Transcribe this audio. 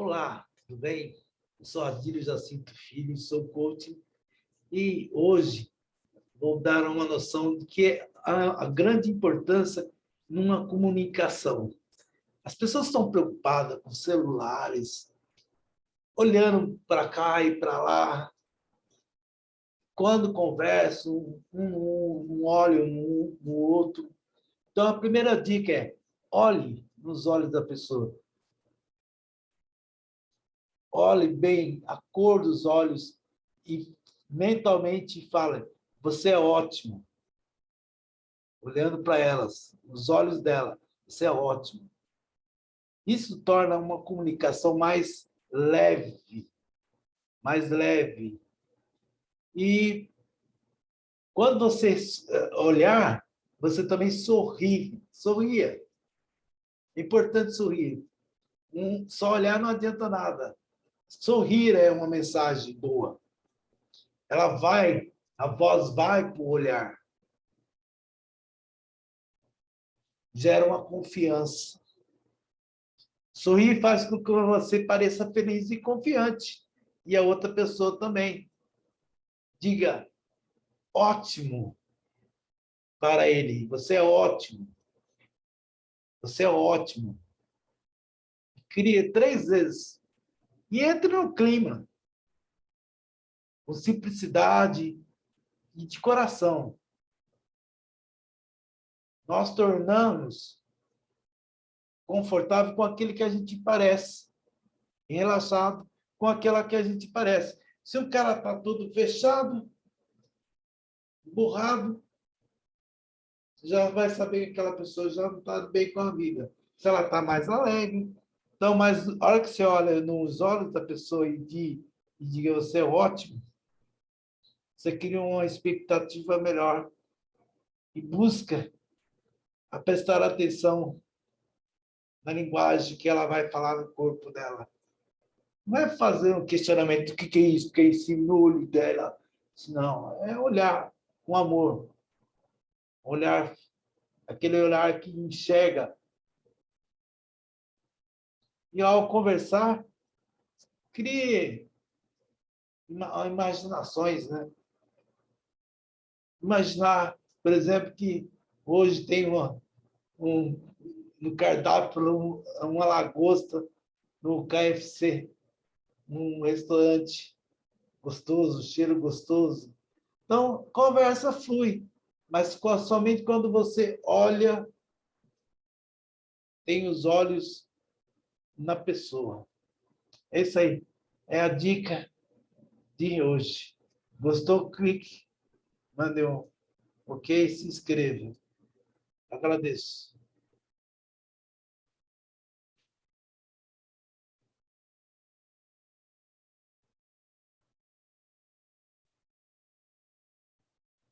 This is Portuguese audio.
Olá, tudo bem? Eu sou Adílio Jacinto Filho, sou coach e hoje vou dar uma noção de que é a, a grande importância numa comunicação. As pessoas estão preocupadas com celulares, olhando para cá e para lá. Quando conversam, um, um, olha no, no outro. Então, a primeira dica é olhe nos olhos da pessoa olhe bem a cor dos olhos e mentalmente fale, você é ótimo. Olhando para elas, os olhos dela, você é ótimo. Isso torna uma comunicação mais leve, mais leve. E quando você eh, olhar, você também sorri, sorria. É importante sorrir. Um, só olhar não adianta nada. Sorrir é uma mensagem boa. Ela vai, a voz vai para o olhar. Gera uma confiança. Sorrir faz com que você pareça feliz e confiante. E a outra pessoa também. Diga, ótimo para ele. Você é ótimo. Você é ótimo. Cria três vezes e entre no clima, com simplicidade e de coração. Nós tornamos confortável com aquele que a gente parece, relaxado com aquela que a gente parece. Se o cara está todo fechado, burrado, já vai saber que aquela pessoa já não está bem com a vida. Se ela está mais alegre, então, mas a hora que você olha nos olhos da pessoa e, de, e você é ótimo, você cria uma expectativa melhor e busca a prestar atenção na linguagem que ela vai falar no corpo dela. Não é fazer um questionamento, o que é isso, o que é esse olho dela. Não, é olhar com amor. Olhar, aquele olhar que enxerga e ao conversar, crie imaginações, né? Imaginar, por exemplo, que hoje tem uma, um, no cardápio uma lagosta no KFC, num restaurante gostoso, cheiro gostoso. Então, conversa flui, mas somente quando você olha, tem os olhos na pessoa. É isso aí. É a dica de hoje. Gostou? Clique, mande um ok, se inscreva. Agradeço.